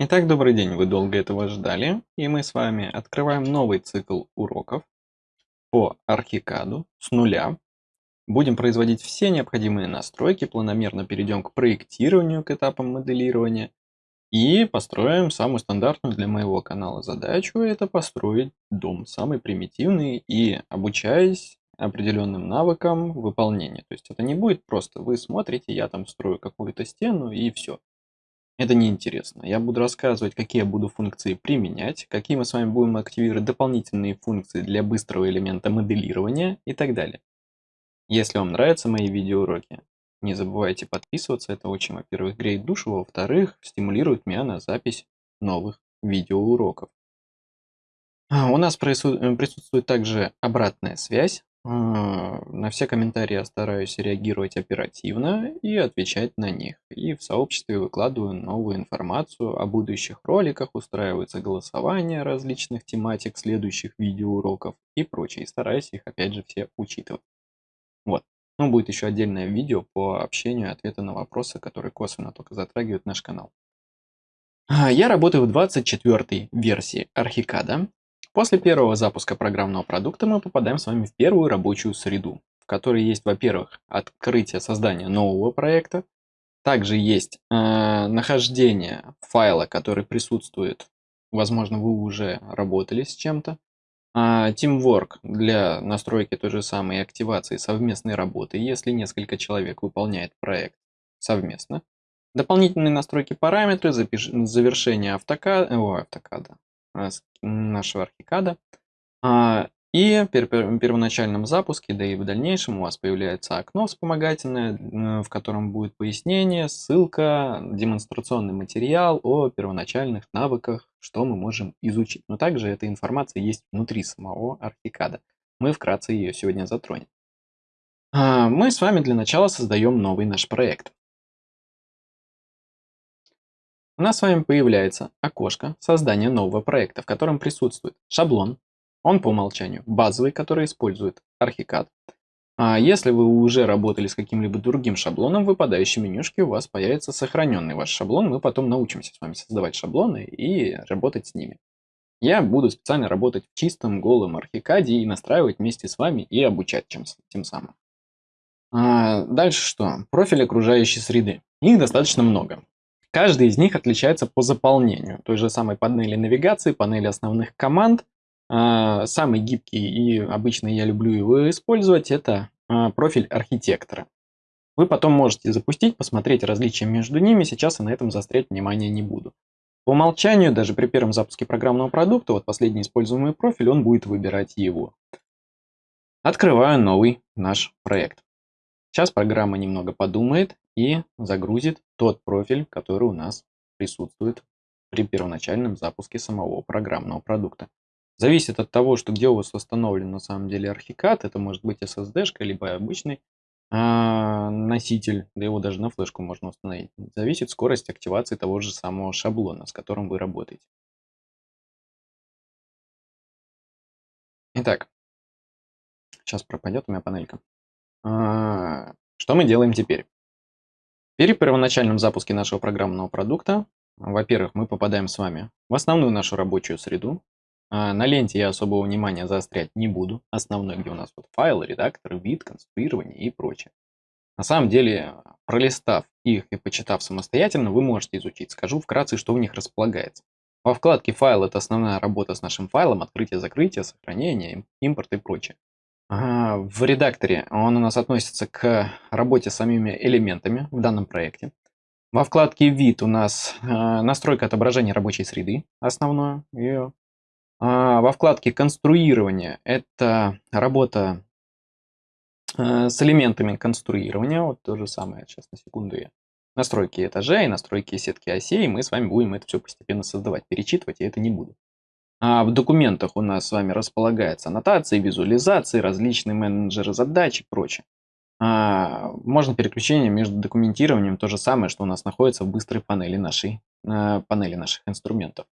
Итак, добрый день, вы долго этого ждали, и мы с вами открываем новый цикл уроков по архикаду с нуля. Будем производить все необходимые настройки, планомерно перейдем к проектированию, к этапам моделирования и построим самую стандартную для моего канала задачу, это построить дом, самый примитивный и обучаясь определенным навыкам выполнения. То есть это не будет просто вы смотрите, я там строю какую-то стену и все. Это неинтересно. Я буду рассказывать, какие я буду функции применять, какие мы с вами будем активировать дополнительные функции для быстрого элемента моделирования и так далее. Если вам нравятся мои видеоуроки, не забывайте подписываться. Это очень, во-первых, греет душу, во-вторых, стимулирует меня на запись новых видеоуроков. А, у нас присутствует также обратная связь. А, на все комментарии я стараюсь реагировать оперативно и отвечать на них. И в сообществе выкладываю новую информацию о будущих роликах, устраиваются голосования различных тематик следующих видеоуроков и прочее. И стараюсь их опять же все учитывать. Вот. Ну, будет еще отдельное видео по общению ответы на вопросы, которые косвенно только затрагивают наш канал. А, я работаю в 24 версии Архикада. После первого запуска программного продукта мы попадаем с вами в первую рабочую среду, в которой есть, во-первых, открытие создания нового проекта, также есть э, нахождение файла, который присутствует, возможно, вы уже работали с чем-то, э, Teamwork для настройки той же самой активации совместной работы, если несколько человек выполняет проект совместно. Дополнительные настройки параметры, завершение автокада, о, автокада, нашего архикада. А, и при первоначальном запуске, да и в дальнейшем у вас появляется окно вспомогательное, в котором будет пояснение, ссылка, демонстрационный материал о первоначальных навыках, что мы можем изучить. Но также эта информация есть внутри самого архикада. Мы вкратце ее сегодня затронем. А, мы с вами для начала создаем новый наш проект. У нас с вами появляется окошко создания нового проекта, в котором присутствует шаблон, он по умолчанию базовый, который использует Archicad. А если вы уже работали с каким-либо другим шаблоном, в выпадающей менюшке у вас появится сохраненный ваш шаблон. Мы потом научимся с вами создавать шаблоны и работать с ними. Я буду специально работать в чистом голом архикаде и настраивать вместе с вами и обучать чем, тем самым. А дальше что? Профиль окружающей среды. Их достаточно много. Каждый из них отличается по заполнению той же самой панели навигации, панели основных команд. А, самый гибкий и обычно я люблю его использовать, это а, профиль архитектора. Вы потом можете запустить, посмотреть различия между ними, сейчас я на этом заострять внимание не буду. По умолчанию, даже при первом запуске программного продукта, вот последний используемый профиль, он будет выбирать его. Открываю новый наш проект. Сейчас программа немного подумает и загрузит тот профиль, который у нас присутствует при первоначальном запуске самого программного продукта. Зависит от того, что где у вас установлен на самом деле архикад, это может быть SSD, либо обычный а, носитель, да его даже на флешку можно установить. Зависит скорость активации того же самого шаблона, с которым вы работаете. Итак, сейчас пропадет у меня панелька. А, что мы делаем теперь? При первоначальном запуске нашего программного продукта, во-первых, мы попадаем с вами в основную нашу рабочую среду. А, на ленте я особого внимания заострять не буду. Основной, где у нас вот файлы, редактор, вид, конструирование и прочее. На самом деле, пролистав их и почитав самостоятельно, вы можете изучить. Скажу вкратце, что в них располагается. Во вкладке «Файл» — это основная работа с нашим файлом, открытие, закрытие, сохранение, импорт и прочее. В редакторе он у нас относится к работе с самими элементами в данном проекте. Во вкладке «Вид» у нас э, настройка отображения рабочей среды, основное ее. А во вкладке «Конструирование» это работа э, с элементами конструирования. Вот то же самое, сейчас на секунду я. Настройки этажей, настройки сетки осей. Мы с вами будем это все постепенно создавать. Перечитывать я это не буду. А в документах у нас с вами располагается аннотации, визуализации, различные менеджеры задач и прочее. А, можно переключение между документированием, то же самое, что у нас находится в быстрой панели, нашей, а, панели наших инструментов.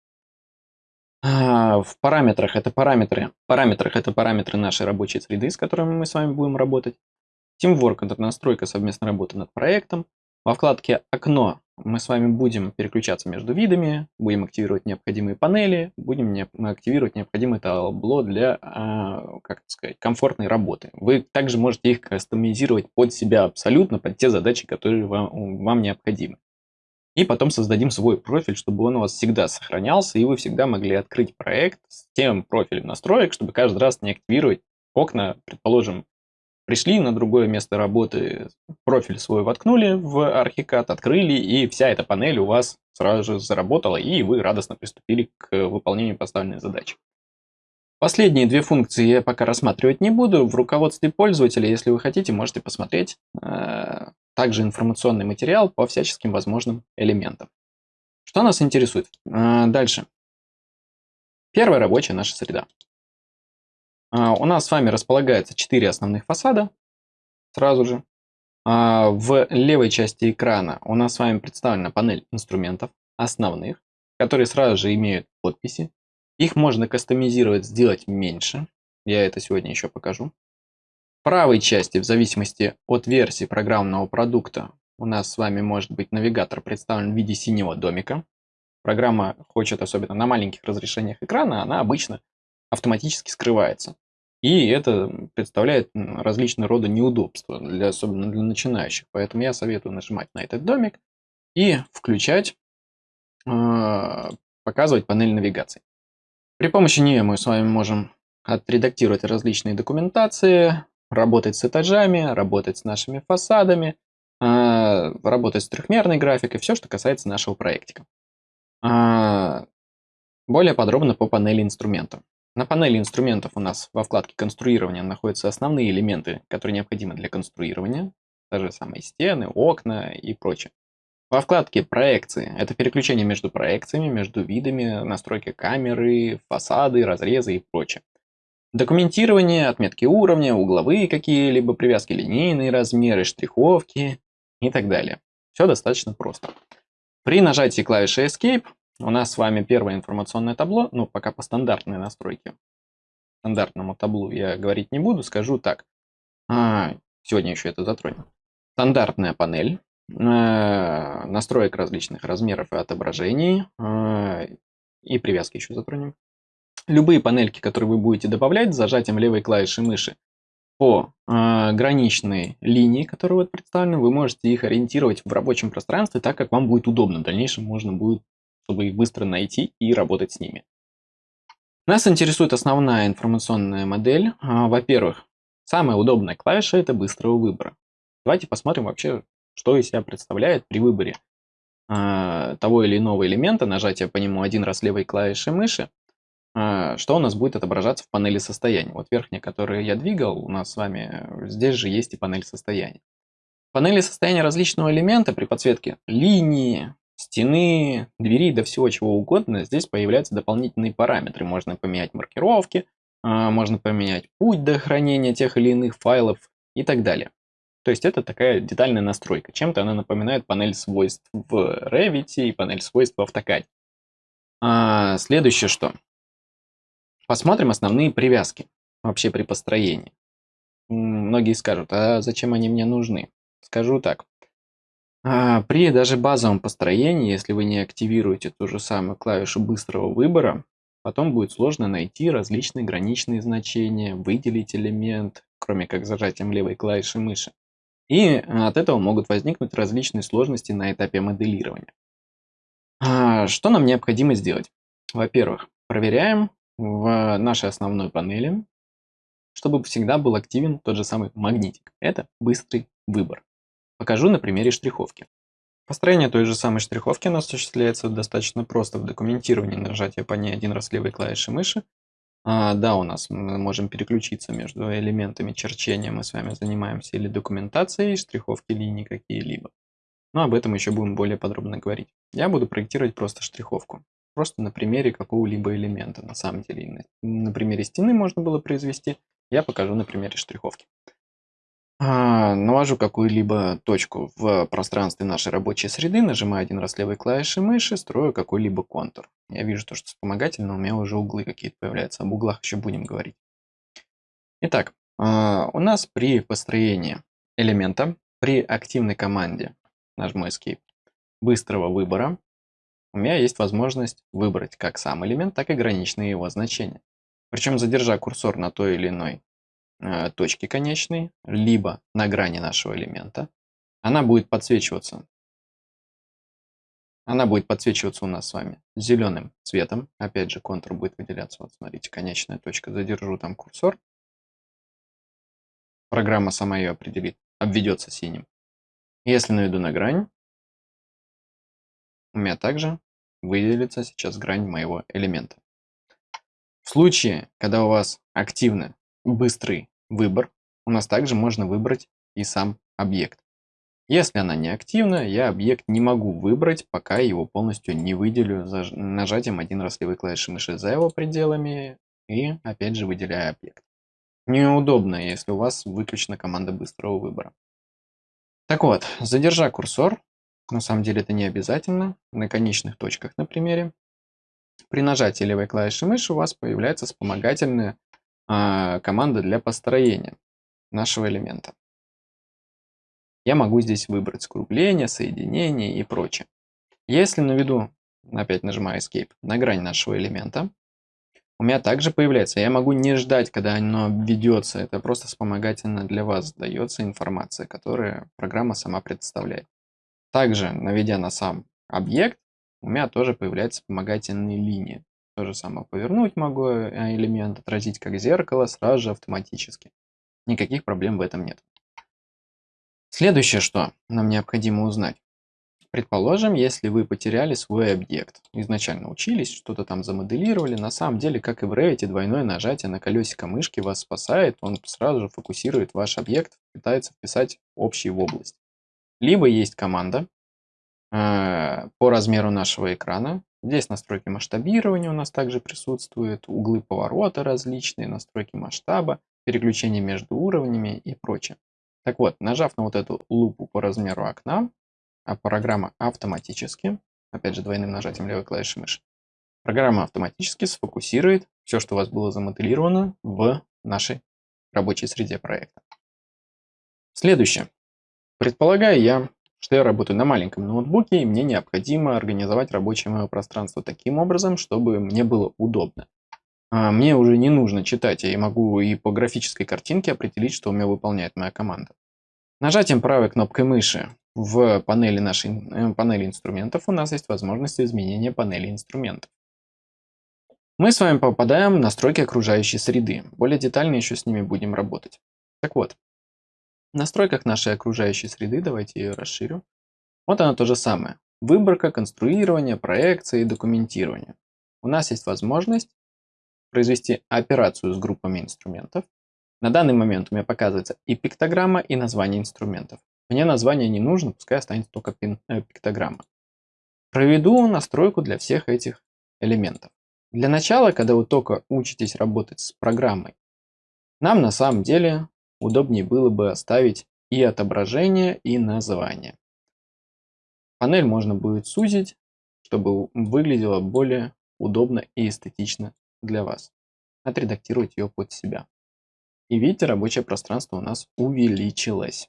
А, в параметрах это параметры, параметрах это параметры нашей рабочей среды, с которыми мы с вами будем работать. Teamwork – это настройка совместной работы над проектом. Во вкладке «Окно» мы с вами будем переключаться между видами, будем активировать необходимые панели, будем не, активировать необходимое табло для, а, как сказать, комфортной работы. Вы также можете их кастомизировать под себя абсолютно, под те задачи, которые вам, вам необходимы. И потом создадим свой профиль, чтобы он у вас всегда сохранялся, и вы всегда могли открыть проект с тем профилем настроек, чтобы каждый раз не активировать окна, предположим, Пришли на другое место работы, профиль свой воткнули в Archicad, открыли, и вся эта панель у вас сразу же заработала, и вы радостно приступили к выполнению поставленной задачи. Последние две функции я пока рассматривать не буду. В руководстве пользователя, если вы хотите, можете посмотреть э, также информационный материал по всяческим возможным элементам. Что нас интересует? Э, дальше. Первая рабочая наша среда. А, у нас с вами располагается 4 основных фасада сразу же. А, в левой части экрана у нас с вами представлена панель инструментов основных, которые сразу же имеют подписи. Их можно кастомизировать, сделать меньше. Я это сегодня еще покажу. В правой части, в зависимости от версии программного продукта, у нас с вами может быть навигатор представлен в виде синего домика. Программа хочет, особенно на маленьких разрешениях экрана, она обычно автоматически скрывается. И это представляет различные рода неудобства, для, особенно для начинающих. Поэтому я советую нажимать на этот домик и включать, э, показывать панель навигации. При помощи нее мы с вами можем отредактировать различные документации, работать с этажами, работать с нашими фасадами, э, работать с трехмерной графикой, все, что касается нашего проектика. Э, более подробно по панели инструментов. На панели инструментов у нас во вкладке конструирования находятся основные элементы, которые необходимы для конструирования. Та же самые стены, окна и прочее. Во вкладке проекции – это переключение между проекциями, между видами, настройки камеры, фасады, разрезы и прочее. Документирование, отметки уровня, угловые какие-либо привязки, линейные размеры, штриховки и так далее. Все достаточно просто. При нажатии клавиши Escape у нас с вами первое информационное табло, ну, пока по стандартной настройке. Стандартному таблу я говорить не буду, скажу так. А, сегодня еще это затронем. Стандартная панель, э, настроек различных размеров и отображений, э, и привязки еще затронем. Любые панельки, которые вы будете добавлять, зажатием левой клавиши мыши по э, граничной линии, которые вот представлены, вы можете их ориентировать в рабочем пространстве так, как вам будет удобно. В дальнейшем можно будет чтобы их быстро найти и работать с ними. Нас интересует основная информационная модель. А, во-первых, самая удобная клавиша – это быстрого выбора. Давайте посмотрим вообще, что из себя представляет при выборе а, того или иного элемента, нажатия по нему один раз левой клавишей мыши, а, что у нас будет отображаться в панели состояния. Вот верхняя, которую я двигал, у нас с вами здесь же есть и панель состояния. В панели состояния различного элемента при подсветке линии, стены, двери, да всего чего угодно, здесь появляются дополнительные параметры. Можно поменять маркировки, а, можно поменять путь до хранения тех или иных файлов и так далее. То есть это такая детальная настройка. Чем-то она напоминает панель свойств в Revit и панель свойств в AutoCAD. А, следующее что? Посмотрим основные привязки вообще при построении. Многие скажут, а зачем они мне нужны? Скажу так. А, при даже базовом построении, если вы не активируете ту же самую клавишу быстрого выбора, потом будет сложно найти различные граничные значения, выделить элемент, кроме как зажатием левой клавиши мыши. И от этого могут возникнуть различные сложности на этапе моделирования. А, что нам необходимо сделать? Во-первых, проверяем в нашей основной панели, чтобы всегда был активен тот же самый магнитик. Это быстрый выбор. Покажу на примере штриховки. Построение той же самой штриховки нас осуществляется достаточно просто в документировании нажатия по ней один раз левой клавишей мыши. А, да, у нас мы можем переключиться между элементами черчения, мы с вами занимаемся или документацией, штриховки линий какие-либо. Но об этом еще будем более подробно говорить. Я буду проектировать просто штриховку. Просто на примере какого-либо элемента. На самом деле, на примере стены можно было произвести. Я покажу на примере штриховки. А, навожу какую-либо точку в пространстве нашей рабочей среды, нажимаю один раз левой клавишей мыши, строю какой-либо контур. Я вижу то, что вспомогательно, у меня уже углы какие-то появляются. Об углах еще будем говорить. Итак, а, у нас при построении элемента, при активной команде, нажму Escape, быстрого выбора у меня есть возможность выбрать как сам элемент, так и граничные его значения. Причем задержа курсор на той или иной э, точке конечной, либо на грани нашего элемента, она будет подсвечиваться. Она будет подсвечиваться у нас с вами зеленым цветом. Опять же, контур будет выделяться. Вот смотрите, конечная точка. Задержу там курсор. Программа сама ее определит. Обведется синим. Если наведу на грань, у меня также выделится сейчас грань моего элемента. В случае, когда у вас активный быстрый выбор, у нас также можно выбрать и сам объект. Если она не активна, я объект не могу выбрать, пока его полностью не выделю нажатием один раз левой клавиши мыши за его пределами и опять же выделяя объект. Неудобно, если у вас выключена команда быстрого выбора. Так вот, задержа курсор, на самом деле это не обязательно, на конечных точках на примере. При нажатии левой клавиши мыши у вас появляется вспомогательная команда для построения нашего элемента. Я могу здесь выбрать скругление, соединение и прочее. Если наведу, опять нажимаю Escape, на грань нашего элемента, у меня также появляется. Я могу не ждать, когда оно введется. Это просто вспомогательно для вас дается информация, которую программа сама представляет. Также, наведя на сам объект, у меня тоже появляются вспомогательные линии. То же самое повернуть могу э, элемент, отразить как зеркало, сразу же автоматически. Никаких проблем в этом нет. Следующее, что нам необходимо узнать. Предположим, если вы потеряли свой объект. Изначально учились, что-то там замоделировали. На самом деле, как и в Revit, двойное нажатие на колесико мышки вас спасает. Он сразу же фокусирует ваш объект, пытается вписать общий в область. Либо есть команда по размеру нашего экрана. Здесь настройки масштабирования у нас также присутствуют, углы поворота различные, настройки масштаба, переключение между уровнями и прочее. Так вот, нажав на вот эту лупу по размеру окна, а программа автоматически, опять же двойным нажатием левой клавиши мыши, программа автоматически сфокусирует все, что у вас было замоделировано в нашей рабочей среде проекта. Следующее. Предполагаю я, что я работаю на маленьком ноутбуке, и мне необходимо организовать рабочее мое пространство таким образом, чтобы мне было удобно. А, мне уже не нужно читать, я могу и по графической картинке определить, что у меня выполняет моя команда. Нажатием правой кнопкой мыши в панели нашей э, панели инструментов у нас есть возможность изменения панели инструментов. Мы с вами попадаем в настройки окружающей среды. Более детально еще с ними будем работать. Так вот, настройках нашей окружающей среды, давайте ее расширю. Вот она то же самое. Выборка, конструирование, проекция и документирование. У нас есть возможность произвести операцию с группами инструментов. На данный момент у меня показывается и пиктограмма, и название инструментов. Мне название не нужно, пускай останется только пин, э, пиктограмма. Проведу настройку для всех этих элементов. Для начала, когда вы только учитесь работать с программой, нам на самом деле удобнее было бы оставить и отображение, и название. Панель можно будет сузить, чтобы выглядела более удобно и эстетично для вас. Отредактировать ее под себя. И видите, рабочее пространство у нас увеличилось.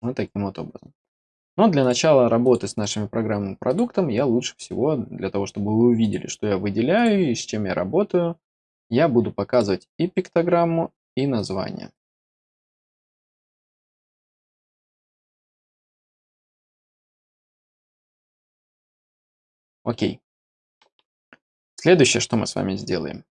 Вот таким вот образом. Но для начала работы с нашим программным продуктом я лучше всего, для того, чтобы вы увидели, что я выделяю и с чем я работаю, я буду показывать и пиктограмму, и название. Окей. Следующее, что мы с вами сделаем.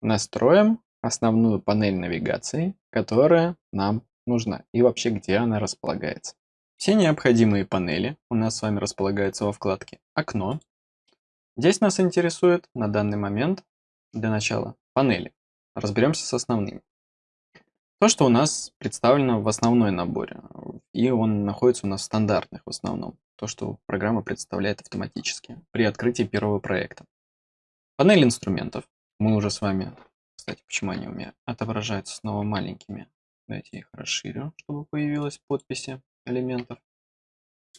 Настроим основную панель навигации, которая нам нужна и вообще где она располагается. Все необходимые панели у нас с вами располагаются во вкладке «Окно». Здесь нас интересует на данный момент для начала панели. Разберемся с основными. То, что у нас представлено в основной наборе, и он находится у нас в стандартных в основном. То, что программа представляет автоматически при открытии первого проекта. Панель инструментов. Мы уже с вами, кстати, почему они у меня отображаются снова маленькими. Давайте я их расширю, чтобы появилась подписи элементов.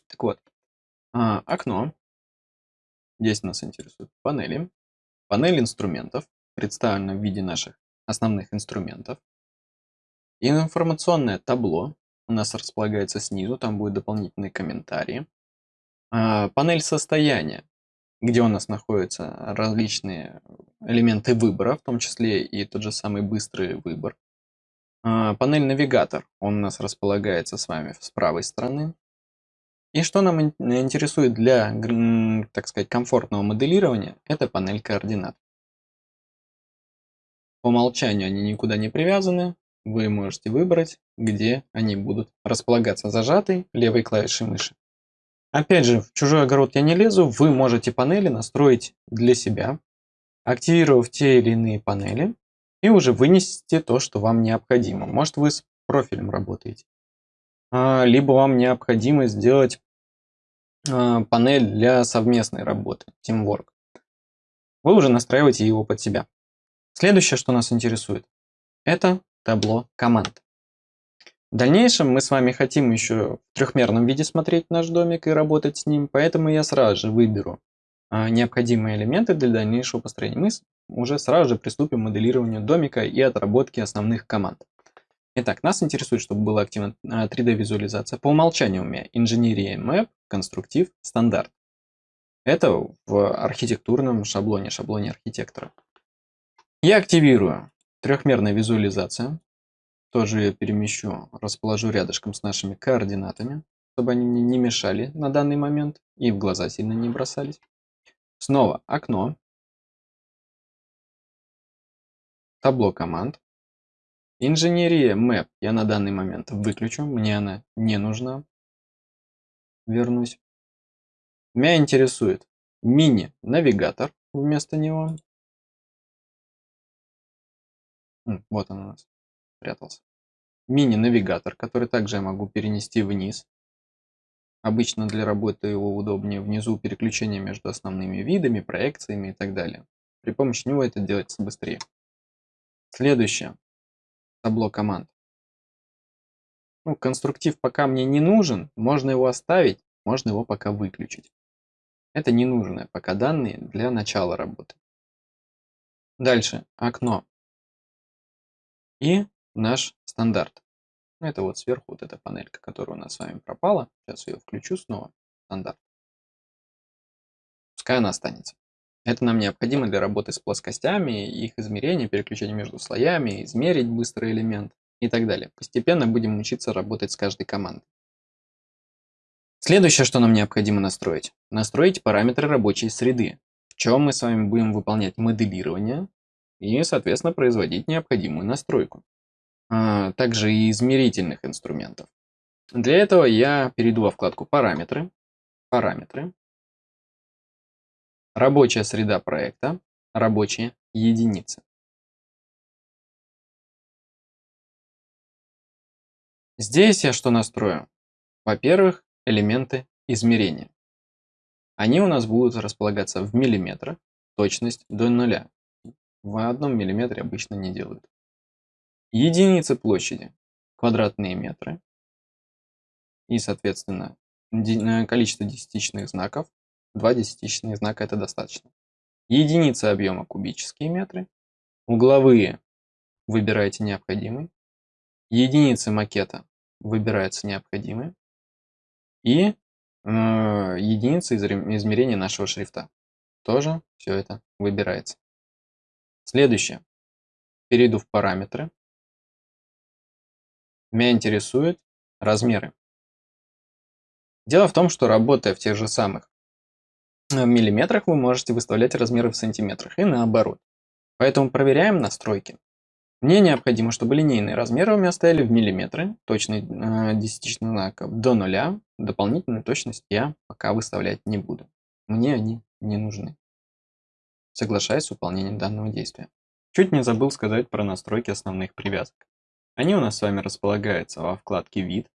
Так вот, а, окно. Здесь нас интересуют панели. Панель инструментов представлена в виде наших основных инструментов. Информационное табло у нас располагается снизу, там будут дополнительные комментарии. А, панель состояния, где у нас находятся различные элементы выбора, в том числе и тот же самый быстрый выбор. А, панель навигатор, он у нас располагается с вами с правой стороны. И что нам интересует для, так сказать, комфортного моделирования, это панель координат. По умолчанию они никуда не привязаны. Вы можете выбрать, где они будут располагаться зажатой левой клавишей мыши. Опять же, в чужой огород я не лезу, вы можете панели настроить для себя, активировав те или иные панели, и уже вынести то, что вам необходимо. Может вы с профилем работаете. А, либо вам необходимо сделать а, панель для совместной работы, Teamwork. Вы уже настраиваете его под себя. Следующее, что нас интересует, это табло команд. В дальнейшем мы с вами хотим еще в трехмерном виде смотреть наш домик и работать с ним, поэтому я сразу же выберу а, необходимые элементы для дальнейшего построения. Мы уже сразу же приступим к моделированию домика и отработке основных команд. Итак, нас интересует, чтобы была активна 3D-визуализация. По умолчанию у меня инженерия Map, конструктив, стандарт. Это в архитектурном шаблоне, шаблоне архитектора. Я активирую трехмерная визуализация. Тоже ее перемещу, расположу рядышком с нашими координатами, чтобы они мне не мешали на данный момент и в глаза сильно не бросались. Снова окно. Табло команд. Инженерия Map я на данный момент выключу, мне она не нужна. Вернусь. Меня интересует мини-навигатор вместо него. Вот он у нас прятался. Мини-навигатор, который также я могу перенести вниз. Обычно для работы его удобнее внизу переключение между основными видами, проекциями и так далее. При помощи него это делается быстрее. Следующее табло команд. Ну, конструктив пока мне не нужен, можно его оставить, можно его пока выключить. Это ненужные пока данные для начала работы. Дальше окно и наш стандарт. Ну, это вот сверху вот эта панелька, которая у нас с вами пропала. Сейчас ее включу снова. Стандарт. Пускай она останется. Это нам необходимо для работы с плоскостями, их измерения, переключения между слоями, измерить быстрый элемент и так далее. Постепенно будем учиться работать с каждой командой. Следующее, что нам необходимо настроить. Настроить параметры рабочей среды, в чем мы с вами будем выполнять моделирование и, соответственно, производить необходимую настройку. А также и измерительных инструментов. Для этого я перейду во вкладку «Параметры», «Параметры», Рабочая среда проекта, рабочие единицы. Здесь я что настрою? Во-первых, элементы измерения. Они у нас будут располагаться в миллиметрах, точность до нуля. В одном миллиметре обычно не делают. Единицы площади, квадратные метры. И, соответственно, количество десятичных знаков Два десятичных знака это достаточно. Единица объема кубические метры. Угловые выбираете необходимый. Единицы макета выбираются необходимые. И э, единицы измерения нашего шрифта. Тоже все это выбирается. Следующее. Перейду в параметры. Меня интересуют размеры. Дело в том, что работая в тех же самых в миллиметрах вы можете выставлять размеры в сантиметрах и наоборот. Поэтому проверяем настройки. Мне необходимо, чтобы линейные размеры у меня стояли в миллиметры, точный э, десятичный знак до нуля. Дополнительную точность я пока выставлять не буду. Мне они не нужны. Соглашаюсь с выполнением данного действия. Чуть не забыл сказать про настройки основных привязок. Они у нас с вами располагаются во вкладке «Вид»,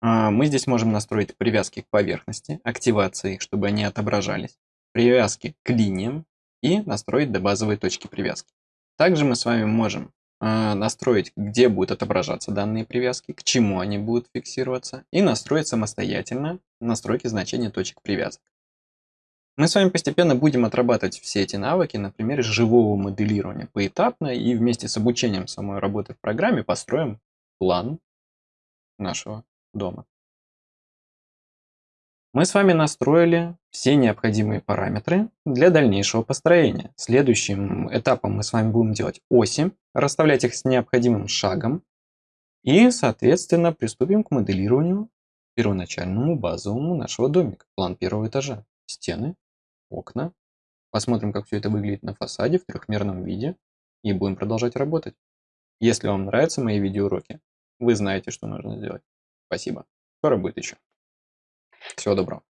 а, мы здесь можем настроить привязки к поверхности, активации чтобы они отображались, привязки к линиям и настроить до базовой точки привязки. Также мы с вами можем а, настроить, где будут отображаться данные привязки, к чему они будут фиксироваться, и настроить самостоятельно настройки значения точек привязок. Мы с вами постепенно будем отрабатывать все эти навыки на примере живого моделирования поэтапно и вместе с обучением самой работы в программе построим план нашего дома Мы с вами настроили все необходимые параметры для дальнейшего построения. Следующим этапом мы с вами будем делать оси, расставлять их с необходимым шагом. И, соответственно, приступим к моделированию первоначальному базовому нашего домика. План первого этажа. Стены, окна. Посмотрим, как все это выглядит на фасаде в трехмерном виде. И будем продолжать работать. Если вам нравятся мои видеоуроки, вы знаете, что нужно сделать. Спасибо. Скоро будет еще. Всего доброго.